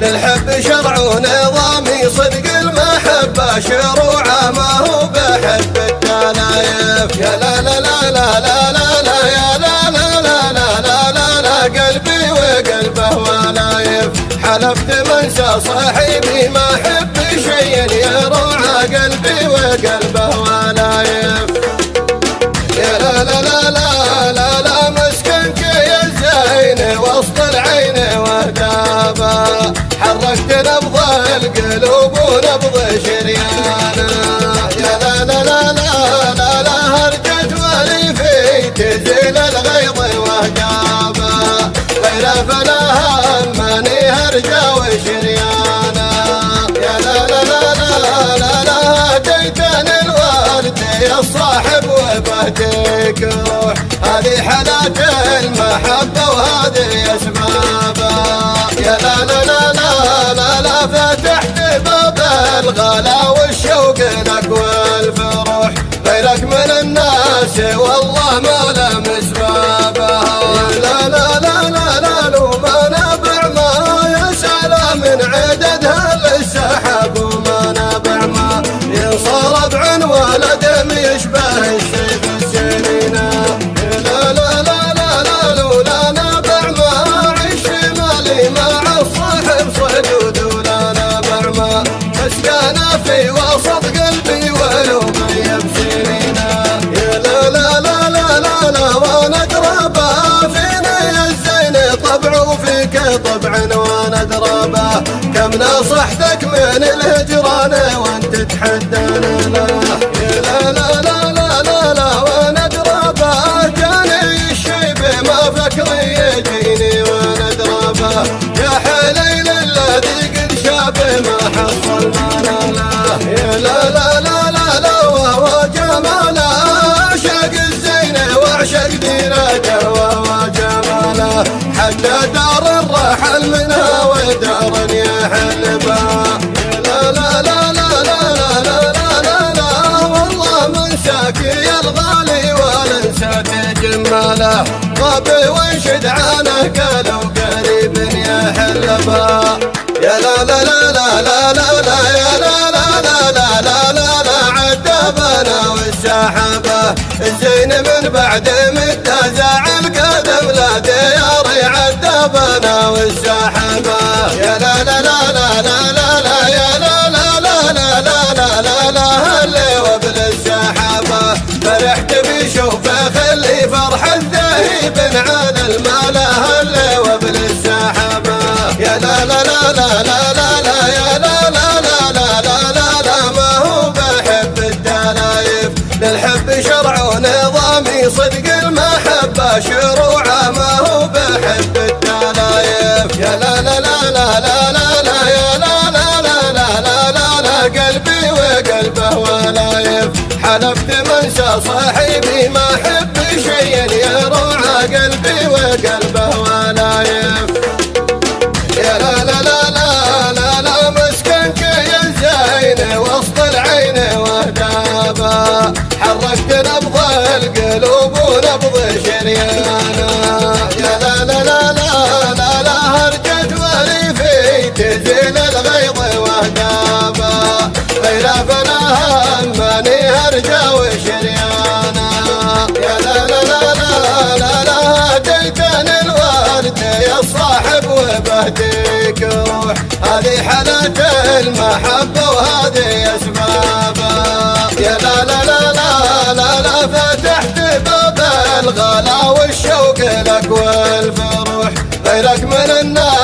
للحب شرع ونظامي صدق المحبة شروعه ما هو بحب الدلايف يا لا لا لا لا لا لا لا لا لا لا قلبي وقلبه ولايف حلفت منسى صاحبي وسط العين وهدابا حركت نبض القلوب ونبض شريانا يا لا لا لا لا لا لا هرجت ولي في تزيل الغيظ وهدابا غير فلاها وبهديك روح. هذه حالات المحبة وهذه أسبابها. يا لا لا لا لا لا وفيك طبع وأنا ادربها كم نصحتك من الهجران وأنت تحدانا لا لا لا لا لا لا لا وأنا ادربها جاني الشيب ما فكري يجيني وأنا ادربها يا حليل الذي قد شاب ما حصل. لا لا لا لا لا لا لا وهو جماله. اعشق الزينة واعشق جماله. حتى غاب وانشد عنه قالوا قريب يحل بها يا لا لا لا لا لا لا لا يا لا لا لا لا لا لا لا عتبنا والسحابة الزين من بعد الذهيب على المال هلي وابن السحابة يا لا لا لا لا لا لا لا يا لا لا لا لا لا لا لا ما هو بحب الدلايف للحب شرع ونظامي صدق المحبة شروعه ما هو بحب الدلايف يا لا لا لا لا لا لا لا يا لا لا لا لا لا لا لا قلبي وقلبه ولايف حلفت منسى صاحبي ما احب ونبض شريانا يا لا لا لا لا لا لا هرجت ولي في تزيل الغيظ وهدابا غير فلاها ماني هرجا وشريانا يا لا لا لا لا لا لا هديتني الورد يا صاحب وبهديك روح هذه حالات المحبة وهذه أسبابها الغلا والشوق لك والفرح غيرك من الناس